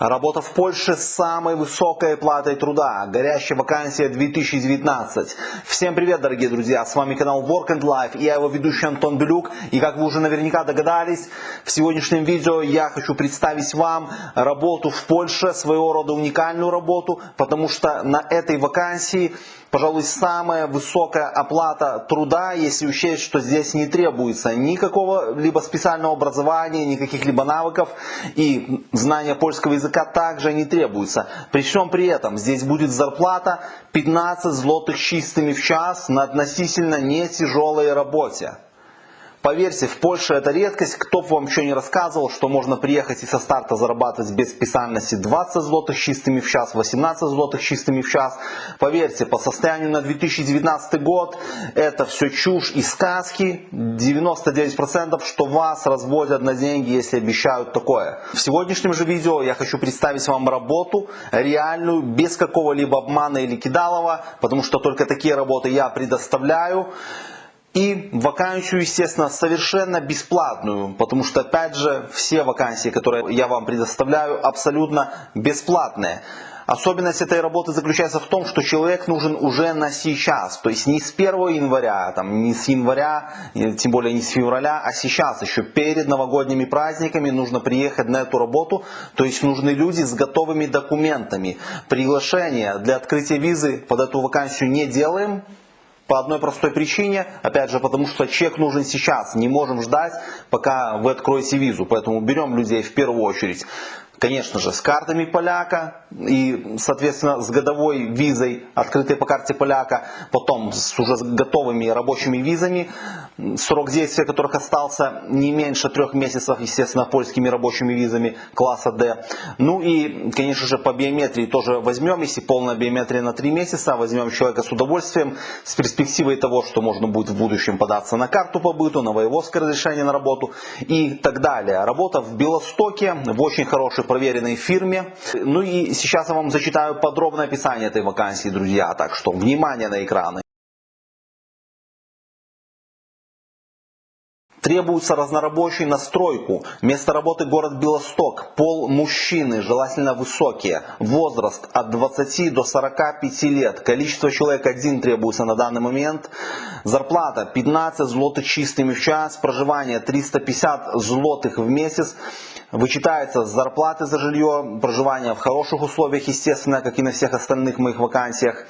Работа в Польше с самой высокой платой труда. Горящая вакансия 2019. Всем привет, дорогие друзья. С вами канал Work and Life и я его ведущий Антон Белюк. И как вы уже наверняка догадались, в сегодняшнем видео я хочу представить вам работу в Польше, своего рода уникальную работу, потому что на этой вакансии пожалуй, самая высокая оплата труда, если учесть, что здесь не требуется никакого либо специального образования, никаких либо навыков и знания польского языка также не требуется. При всем при этом здесь будет зарплата 15 злотых чистыми в час на относительно не тяжелой работе. Поверьте, в Польше это редкость. Кто бы вам еще не рассказывал, что можно приехать и со старта зарабатывать без специальности 20 злотых чистыми в час, 18 злотых чистыми в час. Поверьте, по состоянию на 2019 год это все чушь и сказки. 99% что вас разводят на деньги, если обещают такое. В сегодняшнем же видео я хочу представить вам работу реальную, без какого-либо обмана или кидалова, потому что только такие работы я предоставляю. И вакансию, естественно, совершенно бесплатную, потому что, опять же, все вакансии, которые я вам предоставляю, абсолютно бесплатные. Особенность этой работы заключается в том, что человек нужен уже на сейчас, то есть не с 1 января, там, не с января, тем более не с февраля, а сейчас, еще перед новогодними праздниками нужно приехать на эту работу, то есть нужны люди с готовыми документами. Приглашение для открытия визы под эту вакансию не делаем, по одной простой причине, опять же, потому что чек нужен сейчас, не можем ждать, пока вы откроете визу. Поэтому берем людей в первую очередь конечно же, с картами поляка и, соответственно, с годовой визой, открытой по карте поляка, потом с уже готовыми рабочими визами, срок действия которых остался не меньше трех месяцев, естественно, польскими рабочими визами класса D. Ну и, конечно же, по биометрии тоже возьмем, если полная биометрия на три месяца, возьмем человека с удовольствием, с перспективой того, что можно будет в будущем податься на карту побыту, на воеводское разрешение на работу и так далее. Работа в Белостоке, в очень хорошей проверенной фирме. Ну и сейчас я вам зачитаю подробное описание этой вакансии, друзья. Так что внимание на экраны. Требуется разнорабочий на стройку. Место работы город Белосток. Пол мужчины, желательно высокие. Возраст от 20 до 45 лет. Количество человек один требуется на данный момент. Зарплата 15 злотых чистыми в час. Проживание 350 злотых в месяц. Вычитается с зарплаты за жилье, проживание в хороших условиях, естественно, как и на всех остальных моих вакансиях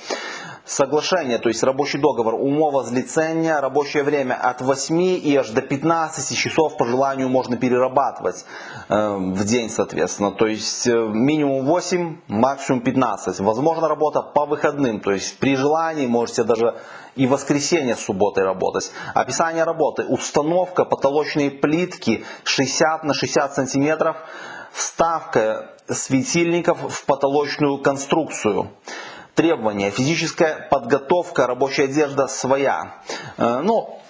соглашение, то есть рабочий договор, умова злицения, рабочее время от 8 и аж до 15 часов по желанию можно перерабатывать э, в день, соответственно. То есть э, минимум 8, максимум 15. Возможно работа по выходным, то есть при желании можете даже и воскресенье с субботой работать. Описание работы. Установка потолочной плитки 60 на 60 сантиметров. Вставка светильников в потолочную конструкцию. Требования. Физическая подготовка, рабочая одежда своя. Э, ну,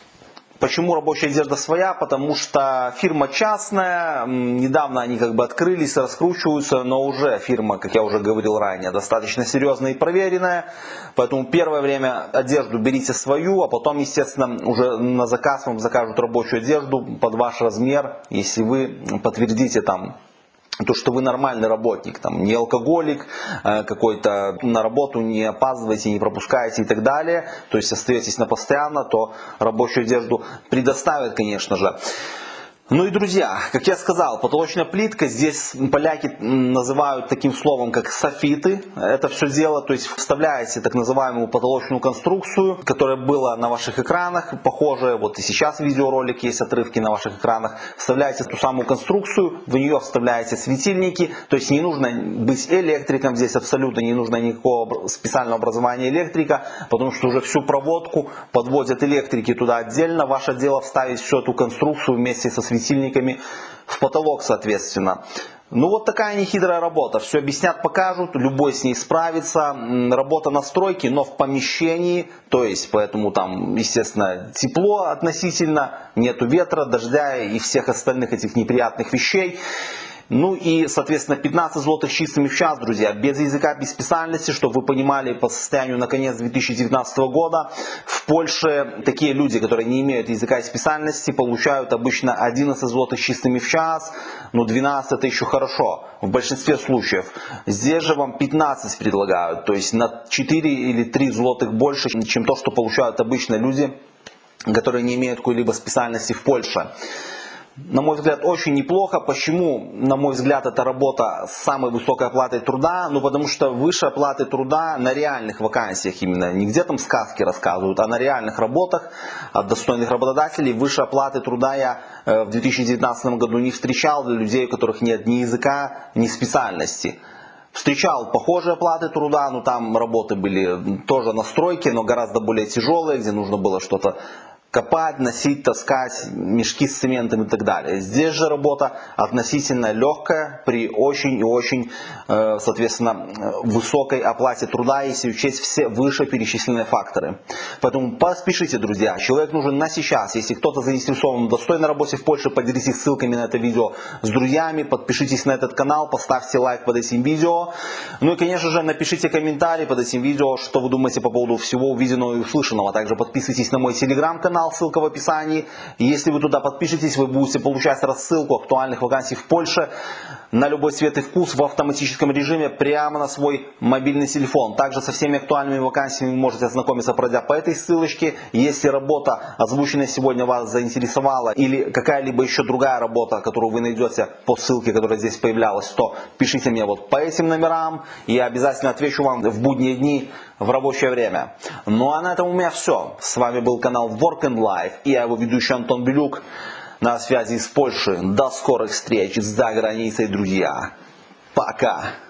Почему рабочая одежда своя? Потому что фирма частная, недавно они как бы открылись, раскручиваются, но уже фирма, как я уже говорил ранее, достаточно серьезная и проверенная. Поэтому первое время одежду берите свою, а потом, естественно, уже на заказ вам закажут рабочую одежду под ваш размер, если вы подтвердите там то, что вы нормальный работник, там, не алкоголик, э, какой-то на работу не опаздываете, не пропускаете и так далее, то есть остаетесь на постоянно, то рабочую одежду предоставят, конечно же. Ну и, друзья, как я сказал, потолочная плитка, здесь поляки называют таким словом, как софиты. Это все дело, то есть вставляете так называемую потолочную конструкцию, которая была на ваших экранах, похожая, вот и сейчас видеоролик есть, отрывки на ваших экранах. Вставляете ту самую конструкцию, в нее вставляете светильники, то есть не нужно быть электриком, здесь абсолютно не нужно никакого специального образования электрика, потому что уже всю проводку подводят электрики туда отдельно. Ваше дело вставить всю эту конструкцию вместе со светильниками светильниками в потолок, соответственно. Ну вот такая нехитрая работа. Все объяснят, покажут, любой с ней справится. Работа на стройке, но в помещении, то есть поэтому там, естественно, тепло относительно, нету ветра, дождя и всех остальных этих неприятных вещей. Ну и, соответственно, 15 злотых чистыми в час, друзья, без языка, без специальности, чтобы вы понимали по состоянию на конец 2019 года. В Польше такие люди, которые не имеют языка и специальности, получают обычно 11 злотых чистыми в час, ну 12 это еще хорошо, в большинстве случаев. Здесь же вам 15 предлагают, то есть на 4 или 3 злотых больше, чем то, что получают обычно люди, которые не имеют какой-либо специальности в Польше на мой взгляд, очень неплохо. Почему, на мой взгляд, эта работа с самой высокой оплатой труда? Ну, потому что выше оплаты труда на реальных вакансиях именно. Не где там сказки рассказывают, а на реальных работах от достойных работодателей. Выше оплаты труда я э, в 2019 году не встречал для людей, у которых нет ни языка, ни специальности. Встречал похожие оплаты труда, но там работы были тоже на стройке, но гораздо более тяжелые, где нужно было что-то копать, носить, таскать мешки с цементом и так далее. Здесь же работа относительно легкая при очень и очень, э, соответственно, высокой оплате труда, если учесть все вышеперечисленные факторы. Поэтому поспешите, друзья. Человек нужен на сейчас. Если кто-то заинтересован в достойной работе в Польше, поделитесь ссылками на это видео с друзьями, подпишитесь на этот канал, поставьте лайк под этим видео. Ну и, конечно же, напишите комментарий под этим видео, что вы думаете по поводу всего увиденного и услышанного. Также подписывайтесь на мой телеграм-канал канал, ссылка в описании. Если вы туда подпишетесь, вы будете получать рассылку актуальных вакансий в Польше на любой цвет и вкус в автоматическом режиме прямо на свой мобильный телефон. Также со всеми актуальными вакансиями вы можете ознакомиться, пройдя по этой ссылочке. Если работа, озвученная сегодня, вас заинтересовала или какая-либо еще другая работа, которую вы найдете по ссылке, которая здесь появлялась, то пишите мне вот по этим номерам. Я обязательно отвечу вам в будние дни в рабочее время. Ну а на этом у меня все. С вами был канал Work and Life и я его ведущий Антон Белюк на связи с Польшей. До скорых встреч за границей, друзья. Пока.